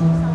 Mm-hmm.